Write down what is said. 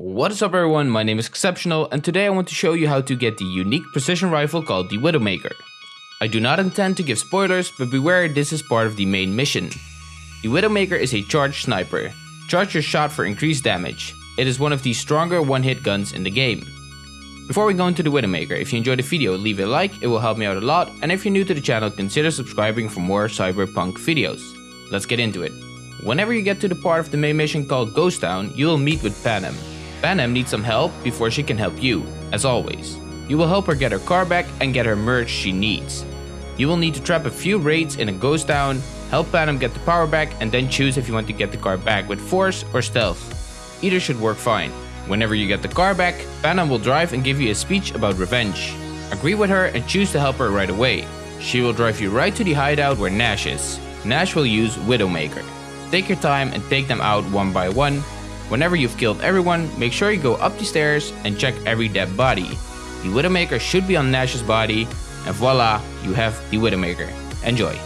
What is up everyone, my name is Exceptional and today I want to show you how to get the unique precision rifle called the Widowmaker. I do not intend to give spoilers, but beware this is part of the main mission. The Widowmaker is a charged sniper. Charge your shot for increased damage. It is one of the stronger one-hit guns in the game. Before we go into the Widowmaker, if you enjoyed the video leave a like, it will help me out a lot and if you're new to the channel consider subscribing for more cyberpunk videos. Let's get into it. Whenever you get to the part of the main mission called Ghost Town, you will meet with Panam. Panam needs some help before she can help you, as always. You will help her get her car back and get her merch she needs. You will need to trap a few raids in a ghost town, help Panam get the power back and then choose if you want to get the car back with force or stealth. Either should work fine. Whenever you get the car back, Panam will drive and give you a speech about revenge. Agree with her and choose to help her right away. She will drive you right to the hideout where Nash is. Nash will use Widowmaker. Take your time and take them out one by one Whenever you've killed everyone, make sure you go up the stairs and check every dead body. The Widowmaker should be on Nash's body, and voila, you have the Widowmaker. Enjoy!